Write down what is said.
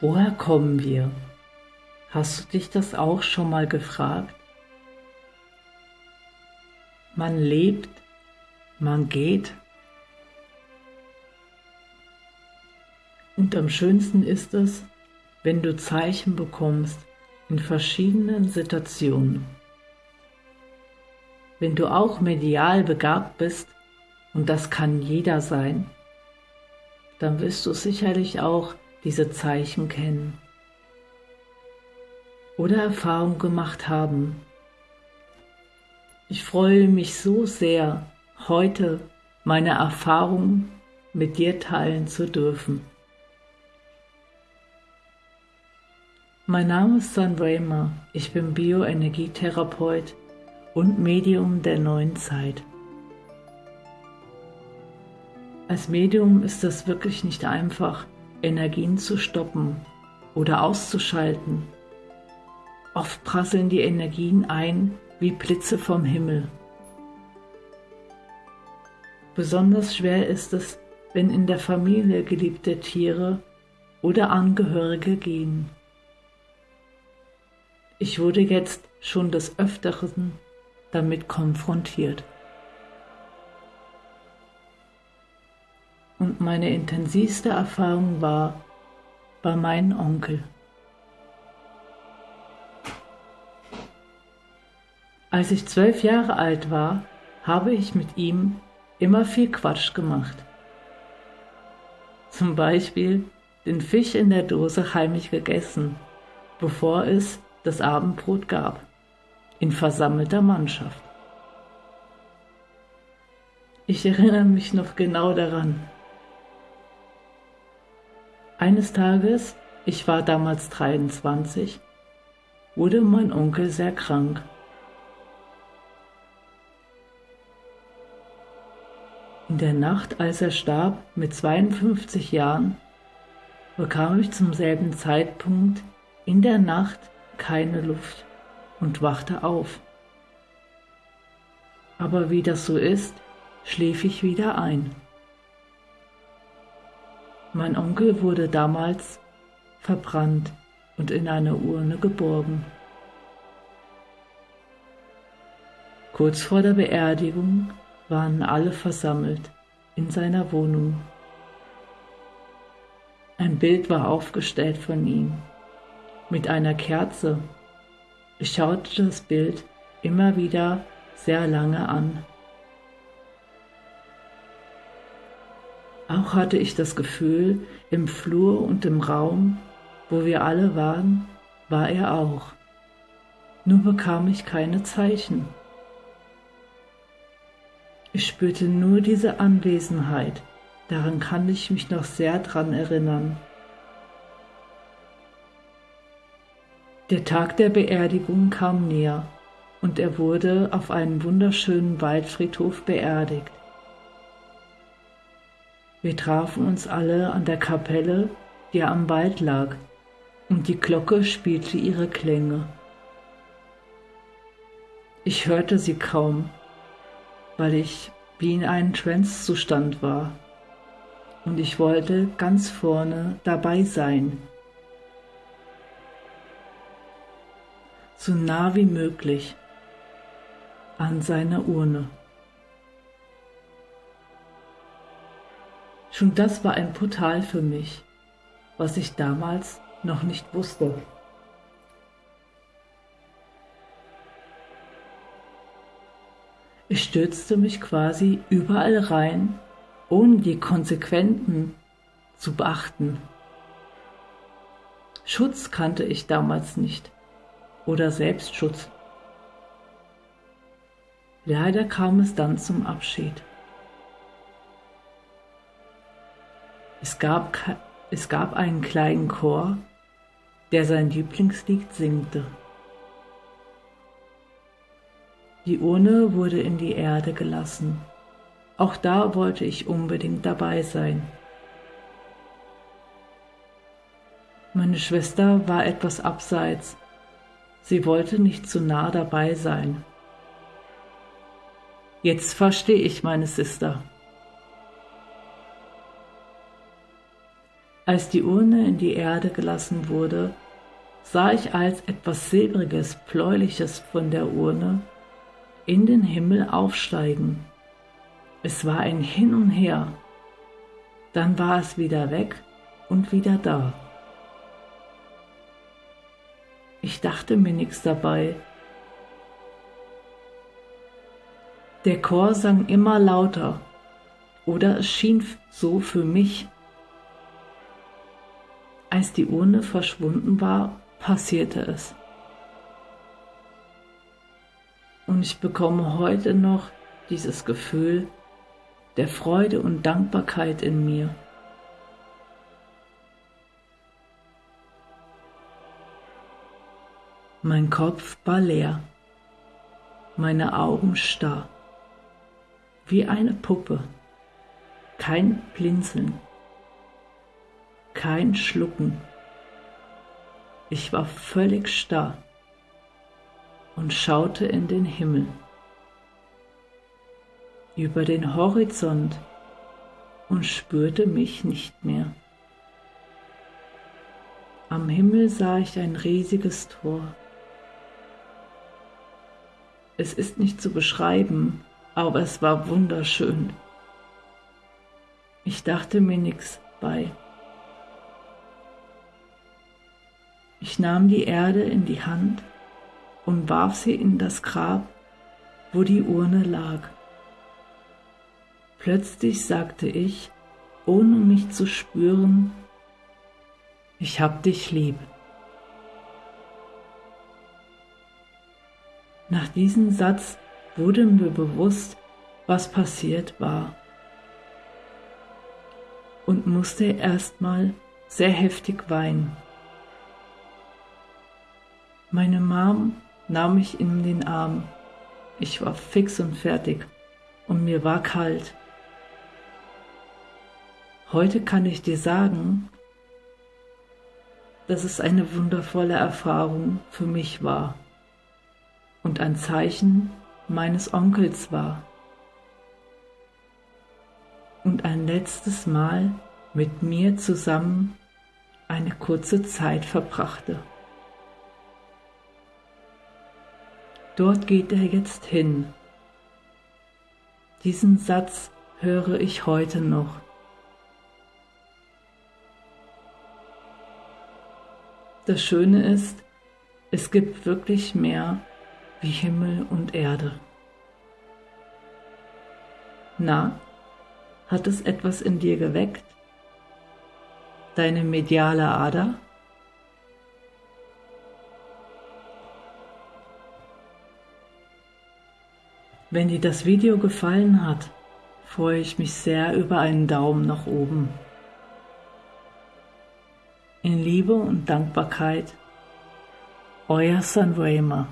Woher kommen wir? Hast du dich das auch schon mal gefragt? Man lebt, man geht. Und am schönsten ist es, wenn du Zeichen bekommst in verschiedenen Situationen. Wenn du auch medial begabt bist, und das kann jeder sein, dann wirst du sicherlich auch diese Zeichen kennen oder Erfahrung gemacht haben. Ich freue mich so sehr, heute meine Erfahrungen mit dir teilen zu dürfen. Mein Name ist San Raymer, ich bin Bioenergietherapeut und Medium der neuen Zeit. Als Medium ist es wirklich nicht einfach, Energien zu stoppen oder auszuschalten. Oft prasseln die Energien ein wie Blitze vom Himmel. Besonders schwer ist es, wenn in der Familie geliebte Tiere oder Angehörige gehen. Ich wurde jetzt schon des Öfteren damit konfrontiert. Und meine intensivste Erfahrung war bei meinem Onkel. Als ich zwölf Jahre alt war, habe ich mit ihm immer viel Quatsch gemacht. Zum Beispiel den Fisch in der Dose heimlich gegessen, bevor es das Abendbrot gab, in versammelter Mannschaft. Ich erinnere mich noch genau daran, eines Tages, ich war damals 23, wurde mein Onkel sehr krank. In der Nacht, als er starb, mit 52 Jahren, bekam ich zum selben Zeitpunkt in der Nacht keine Luft und wachte auf. Aber wie das so ist, schlief ich wieder ein. Mein Onkel wurde damals verbrannt und in eine Urne geborgen. Kurz vor der Beerdigung waren alle versammelt in seiner Wohnung. Ein Bild war aufgestellt von ihm mit einer Kerze. Ich schaute das Bild immer wieder sehr lange an. Auch hatte ich das Gefühl, im Flur und im Raum, wo wir alle waren, war er auch. Nur bekam ich keine Zeichen. Ich spürte nur diese Anwesenheit, daran kann ich mich noch sehr dran erinnern. Der Tag der Beerdigung kam näher und er wurde auf einem wunderschönen Waldfriedhof beerdigt. Wir trafen uns alle an der Kapelle, die am Wald lag, und die Glocke spielte ihre Klänge. Ich hörte sie kaum, weil ich wie in einem Trance-Zustand war, und ich wollte ganz vorne dabei sein. So nah wie möglich an seiner Urne. Schon das war ein Portal für mich, was ich damals noch nicht wusste. Ich stürzte mich quasi überall rein, ohne die Konsequenzen zu beachten. Schutz kannte ich damals nicht oder Selbstschutz. Leider kam es dann zum Abschied. Es gab, es gab einen kleinen Chor, der sein Lieblingslied singte. Die Urne wurde in die Erde gelassen. Auch da wollte ich unbedingt dabei sein. Meine Schwester war etwas abseits. Sie wollte nicht zu nah dabei sein. Jetzt verstehe ich meine Sister. Als die Urne in die Erde gelassen wurde, sah ich als etwas Silbriges, Bläuliches von der Urne in den Himmel aufsteigen. Es war ein Hin und Her, dann war es wieder weg und wieder da. Ich dachte mir nichts dabei. Der Chor sang immer lauter, oder es schien so für mich. Als die Urne verschwunden war, passierte es. Und ich bekomme heute noch dieses Gefühl der Freude und Dankbarkeit in mir. Mein Kopf war leer, meine Augen starr, wie eine Puppe, kein Blinzeln, kein Schlucken. Ich war völlig starr und schaute in den Himmel, über den Horizont und spürte mich nicht mehr. Am Himmel sah ich ein riesiges Tor. Es ist nicht zu beschreiben, aber es war wunderschön. Ich dachte mir nichts bei. Ich nahm die Erde in die Hand und warf sie in das Grab, wo die Urne lag. Plötzlich sagte ich, ohne mich zu spüren, ich hab dich lieb. Nach diesem Satz wurde mir bewusst, was passiert war und musste erstmal sehr heftig weinen. Meine Mom nahm mich in den Arm. Ich war fix und fertig und mir war kalt. Heute kann ich dir sagen, dass es eine wundervolle Erfahrung für mich war und ein Zeichen meines Onkels war. Und ein letztes Mal mit mir zusammen eine kurze Zeit verbrachte. Dort geht er jetzt hin. Diesen Satz höre ich heute noch. Das Schöne ist, es gibt wirklich mehr wie Himmel und Erde. Na, hat es etwas in dir geweckt? Deine mediale Ader? Wenn dir das Video gefallen hat, freue ich mich sehr über einen Daumen nach oben. In Liebe und Dankbarkeit, euer Raymer.